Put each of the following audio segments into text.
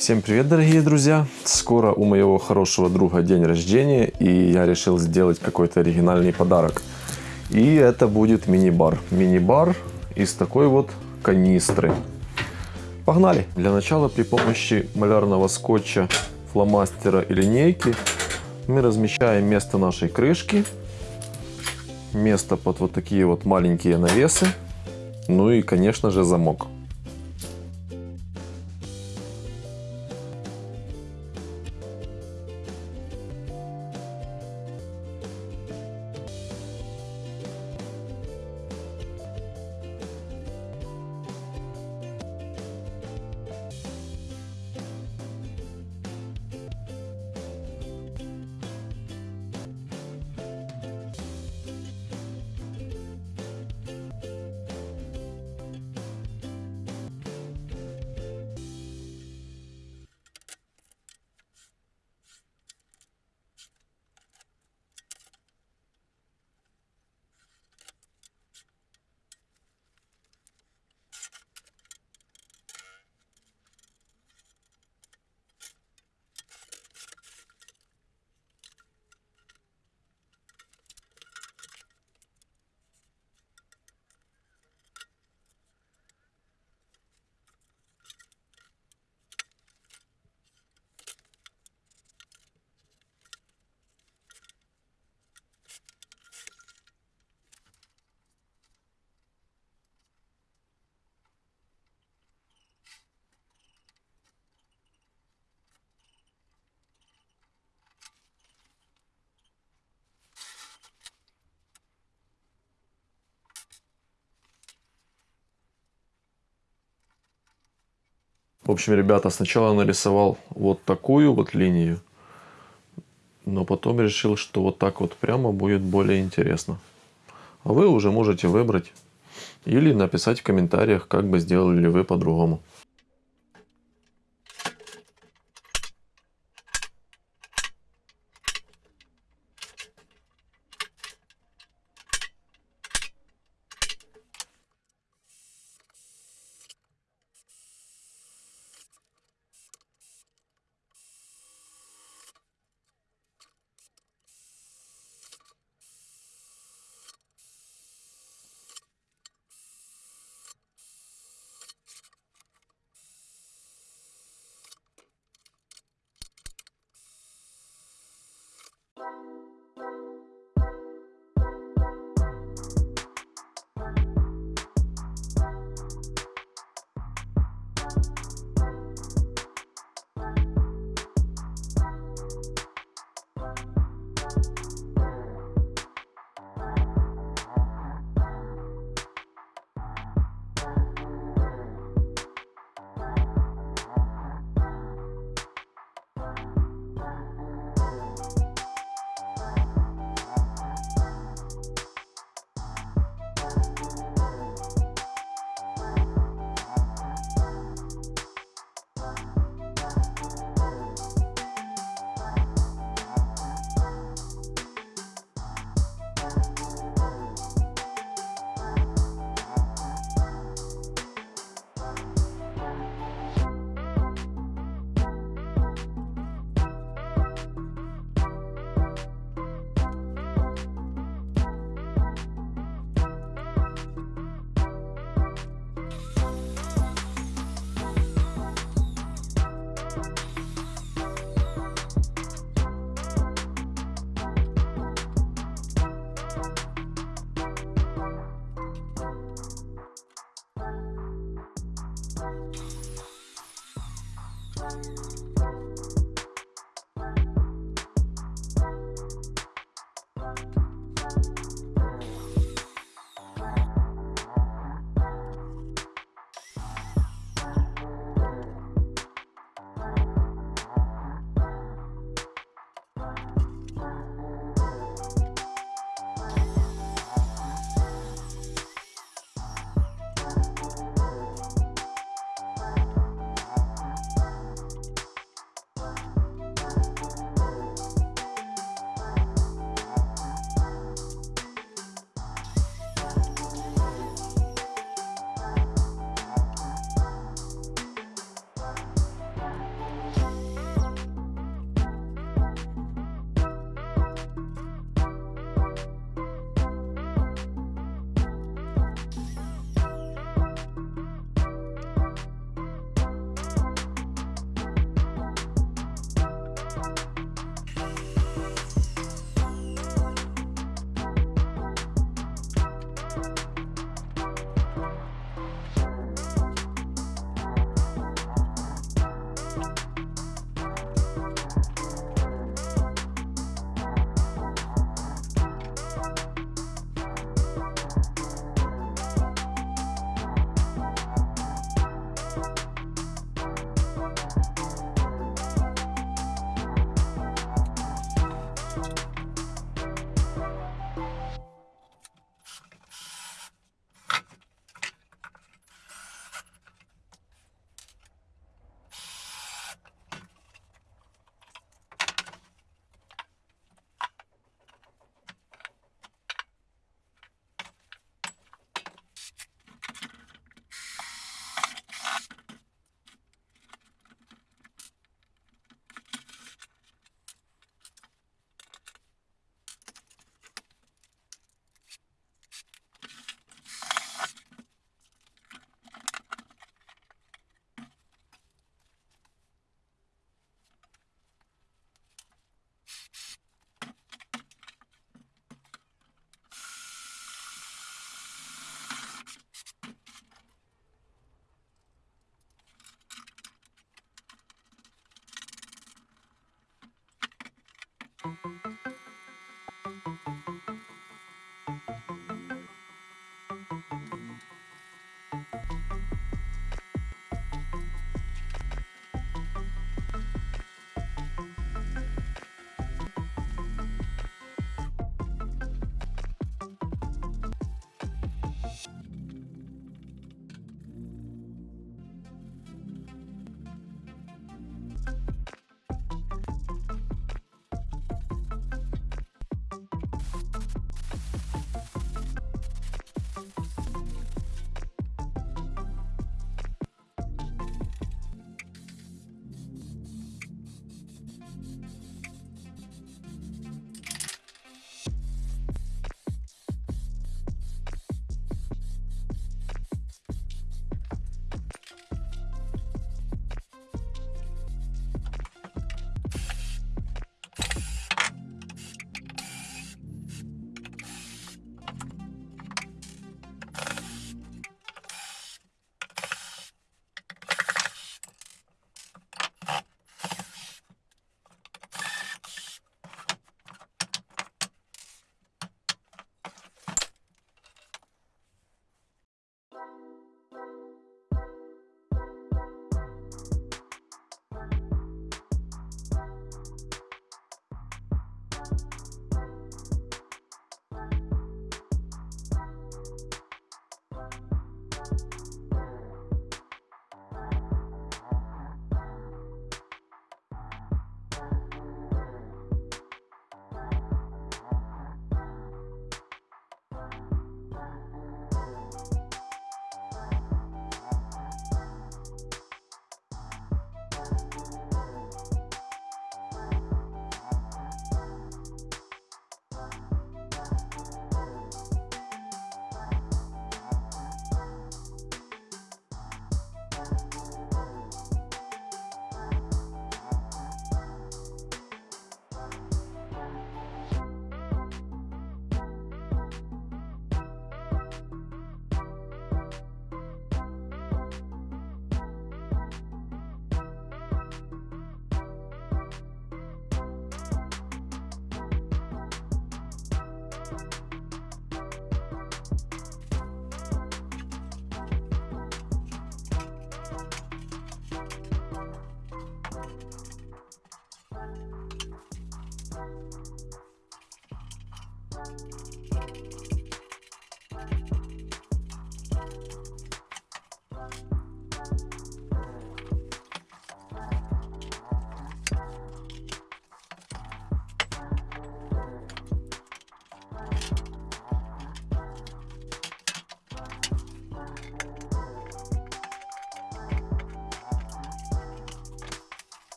Всем привет, дорогие друзья! Скоро у моего хорошего друга день рождения, и я решил сделать какой-то оригинальный подарок. И это будет мини-бар. Мини-бар из такой вот канистры. Погнали! Для начала при помощи малярного скотча, фломастера и линейки мы размещаем место нашей крышки, место под вот такие вот маленькие навесы, ну и, конечно же, замок. В общем, ребята, сначала нарисовал вот такую вот линию, но потом решил, что вот так вот прямо будет более интересно. А вы уже можете выбрать или написать в комментариях, как бы сделали вы по-другому.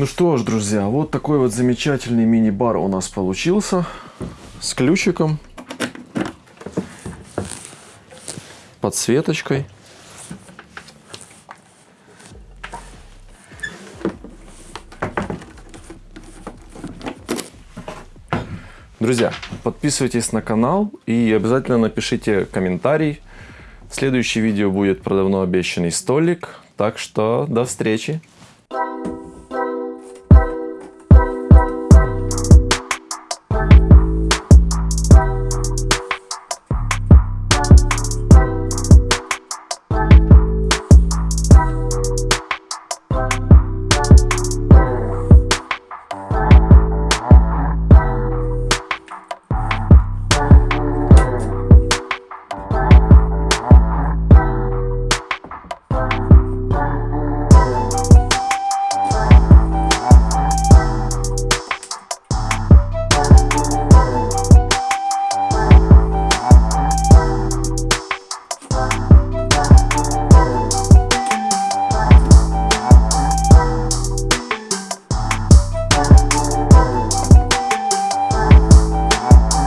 Ну что ж, друзья, вот такой вот замечательный мини-бар у нас получился. С ключиком. Подсветочкой. Друзья, подписывайтесь на канал и обязательно напишите комментарий. Следующее видео будет про давно обещанный столик. Так что до встречи.